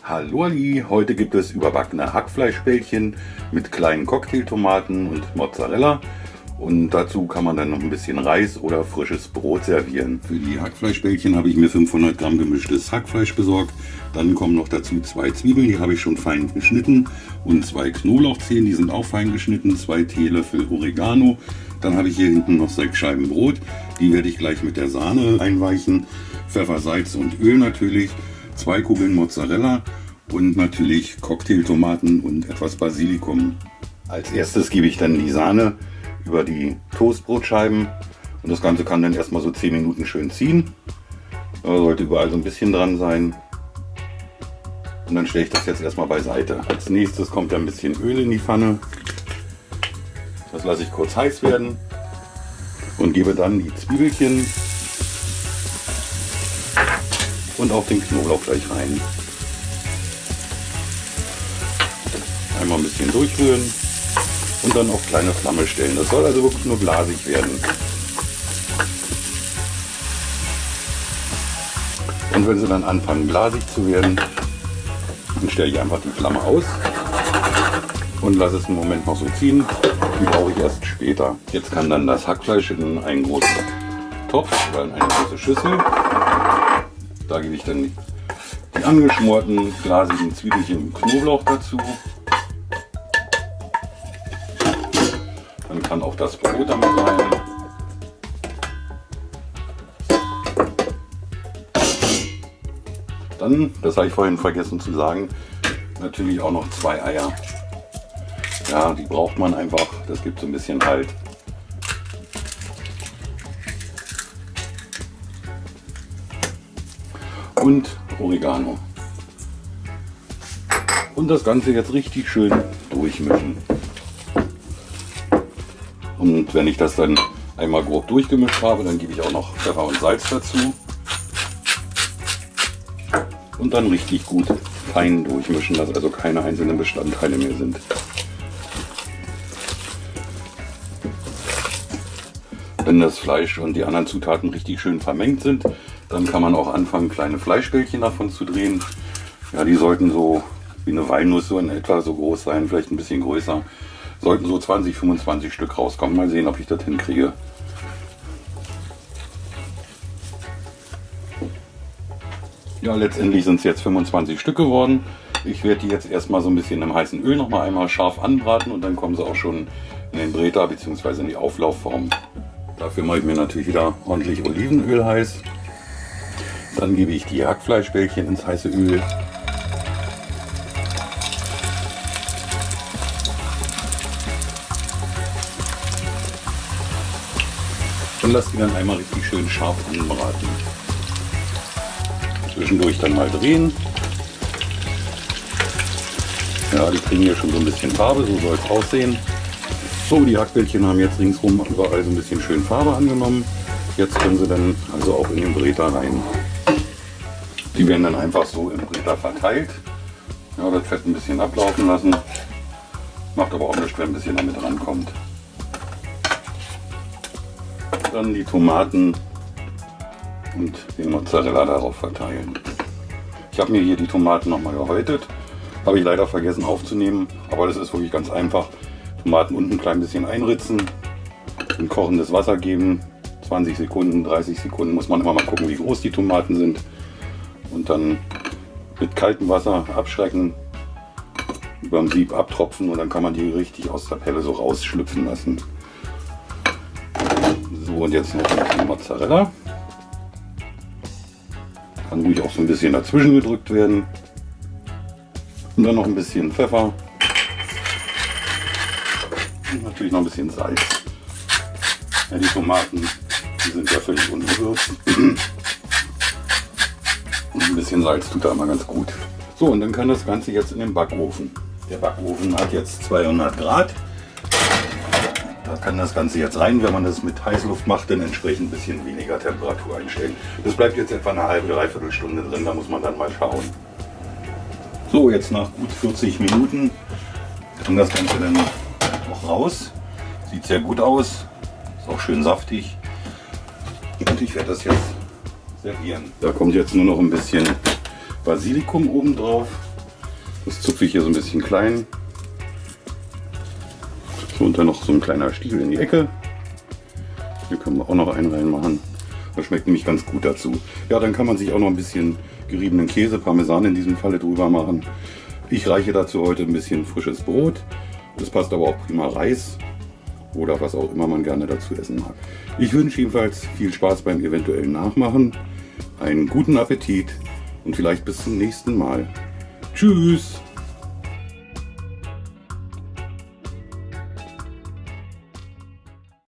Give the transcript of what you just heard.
Hallo Ali, heute gibt es überbackene Hackfleischbällchen mit kleinen Cocktailtomaten und Mozzarella. Und dazu kann man dann noch ein bisschen Reis oder frisches Brot servieren. Für die Hackfleischbällchen habe ich mir 500 Gramm gemischtes Hackfleisch besorgt. Dann kommen noch dazu zwei Zwiebeln, die habe ich schon fein geschnitten. Und zwei Knoblauchzehen, die sind auch fein geschnitten. Zwei Teelöffel Oregano. Dann habe ich hier hinten noch sechs Scheiben Brot. Die werde ich gleich mit der Sahne einweichen. Pfeffer, Salz und Öl natürlich zwei Kugeln Mozzarella und natürlich Cocktailtomaten und etwas Basilikum. Als erstes gebe ich dann die Sahne über die Toastbrotscheiben und das Ganze kann dann erstmal so 10 Minuten schön ziehen. Da sollte überall so ein bisschen dran sein. Und dann stelle ich das jetzt erstmal beiseite. Als nächstes kommt ein bisschen Öl in die Pfanne. Das lasse ich kurz heiß werden und gebe dann die Zwiebelchen und auch den Knoblauch gleich rein. Einmal ein bisschen durchrühren und dann auf kleine Flamme stellen. Das soll also wirklich nur glasig werden. Und wenn sie dann anfangen glasig zu werden, dann stelle ich einfach die Flamme aus und lasse es einen Moment noch so ziehen. Die brauche ich erst später. Jetzt kann dann das Hackfleisch in einen großen Topf oder in eine große Schüssel da gebe ich dann die angeschmorten glasigen Zwiebelchen und Knoblauch dazu. Dann kann auch das Brot damit rein. Dann, das habe ich vorhin vergessen zu sagen, natürlich auch noch zwei Eier. Ja, die braucht man einfach. Das gibt so ein bisschen Halt. Und Oregano. Und das Ganze jetzt richtig schön durchmischen. Und wenn ich das dann einmal grob durchgemischt habe, dann gebe ich auch noch Pfeffer und Salz dazu. Und dann richtig gut fein durchmischen, dass also keine einzelnen Bestandteile mehr sind. Wenn das Fleisch und die anderen Zutaten richtig schön vermengt sind, dann kann man auch anfangen, kleine Fleischbällchen davon zu drehen. Ja, die sollten so wie eine Walnuss so in etwa so groß sein, vielleicht ein bisschen größer. Sollten so 20, 25 Stück rauskommen. Mal sehen, ob ich das hinkriege. Ja, letztendlich sind es jetzt 25 Stück geworden. Ich werde die jetzt erstmal so ein bisschen im heißen Öl noch mal einmal scharf anbraten und dann kommen sie auch schon in den Breter bzw. in die Auflaufform. Dafür mache ich mir natürlich wieder ordentlich Olivenöl heiß. Dann gebe ich die Hackfleischbällchen ins heiße Öl. Und lasse die dann einmal richtig schön scharf anbraten. Zwischendurch dann mal drehen. Ja, die kriegen hier schon so ein bisschen Farbe, so soll es aussehen. So, die Hackbällchen haben jetzt ringsrum überall so ein bisschen schön Farbe angenommen. Jetzt können sie dann also auch in den Breter rein. Die werden dann einfach so im Bretter verteilt. Ja, das Fett ein bisschen ablaufen lassen. Macht aber auch nichts, wenn ein bisschen damit rankommt. Dann die Tomaten und den Mozzarella darauf verteilen. Ich habe mir hier die Tomaten nochmal gehäutet. Habe ich leider vergessen aufzunehmen, aber das ist wirklich ganz einfach. Tomaten unten ein klein bisschen einritzen, in kochendes Wasser geben, 20 Sekunden, 30 Sekunden muss man immer mal gucken, wie groß die Tomaten sind und dann mit kaltem Wasser abschrecken, über dem Sieb abtropfen und dann kann man die richtig aus der Pelle so rausschlüpfen lassen. So und jetzt noch die Mozzarella. Kann ruhig auch so ein bisschen dazwischen gedrückt werden. Und dann noch ein bisschen Pfeffer. Und natürlich noch ein bisschen Salz. Ja, die Tomaten die sind ja völlig ungewürzt. Ein bisschen Salz tut da immer ganz gut. So, und dann kann das Ganze jetzt in den Backofen. Der Backofen hat jetzt 200 Grad. Da kann das Ganze jetzt rein. Wenn man das mit Heißluft macht, dann entsprechend ein bisschen weniger Temperatur einstellen. Das bleibt jetzt etwa eine halbe, dreiviertel Stunde drin. Da muss man dann mal schauen. So, jetzt nach gut 40 Minuten kann das Ganze dann noch raus. Sieht sehr gut aus. Ist auch schön saftig. Und ich werde das jetzt servieren. Da kommt jetzt nur noch ein bisschen Basilikum oben drauf. Das zupfe ich hier so ein bisschen klein. So, und dann noch so ein kleiner Stiel in die Ecke. Hier können wir auch noch einen reinmachen. Das schmeckt nämlich ganz gut dazu. Ja, dann kann man sich auch noch ein bisschen geriebenen Käse, Parmesan in diesem Falle drüber machen. Ich reiche dazu heute ein bisschen frisches Brot. Das passt aber auch prima Reis oder was auch immer man gerne dazu essen mag. Ich wünsche jedenfalls viel Spaß beim eventuellen Nachmachen, einen guten Appetit und vielleicht bis zum nächsten Mal. Tschüss!